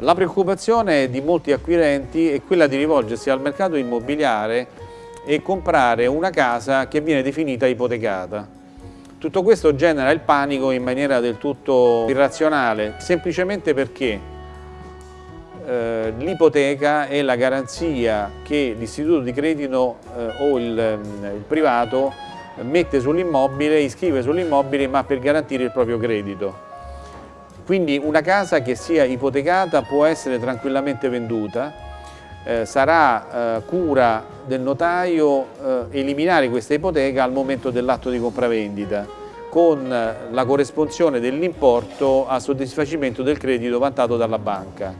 La preoccupazione di molti acquirenti è quella di rivolgersi al mercato immobiliare e comprare una casa che viene definita ipotecata. Tutto questo genera il panico in maniera del tutto irrazionale, semplicemente perché eh, l'ipoteca è la garanzia che l'istituto di credito eh, o il, il privato mette sull'immobile, iscrive sull'immobile ma per garantire il proprio credito. Quindi una casa che sia ipotecata può essere tranquillamente venduta, eh, sarà eh, cura del notaio eh, eliminare questa ipoteca al momento dell'atto di compravendita con la corresponsione dell'importo a soddisfacimento del credito vantato dalla banca.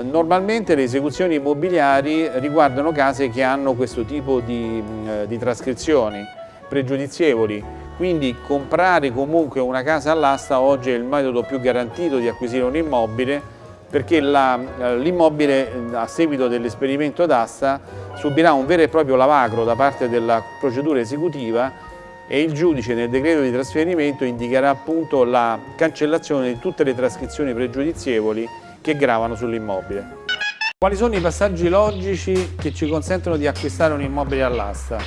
Normalmente le esecuzioni immobiliari riguardano case che hanno questo tipo di, eh, di trascrizioni pregiudizievoli, quindi comprare comunque una casa all'asta oggi è il metodo più garantito di acquisire un immobile perché eh, l'immobile eh, a seguito dell'esperimento d'asta subirà un vero e proprio lavacro da parte della procedura esecutiva e il giudice nel decreto di trasferimento indicherà appunto la cancellazione di tutte le trascrizioni pregiudizievoli che gravano sull'immobile. Quali sono i passaggi logici che ci consentono di acquistare un immobile all'asta?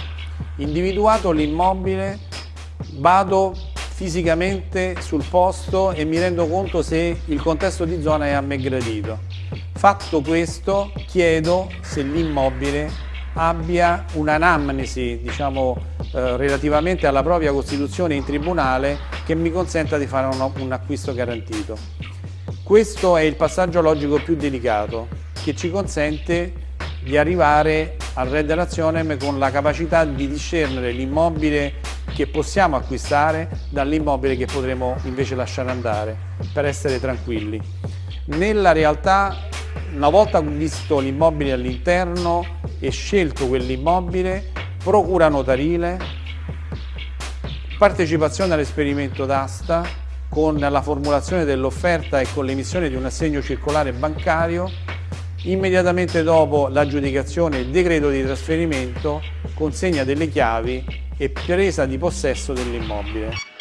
Individuato l'immobile, vado fisicamente sul posto e mi rendo conto se il contesto di zona è a me gradito. Fatto questo, chiedo se l'immobile abbia un'anamnesi, diciamo, eh, relativamente alla propria costituzione in tribunale che mi consenta di fare un, un acquisto garantito. Questo è il passaggio logico più delicato che ci consente di arrivare al Red Relazionem con la capacità di discernere l'immobile che possiamo acquistare dall'immobile che potremo invece lasciare andare per essere tranquilli. Nella realtà, una volta visto l'immobile all'interno e scelto quell'immobile, procura notarile, partecipazione all'esperimento d'asta, con la formulazione dell'offerta e con l'emissione di un assegno circolare bancario, immediatamente dopo l'aggiudicazione il decreto di trasferimento, consegna delle chiavi e presa di possesso dell'immobile.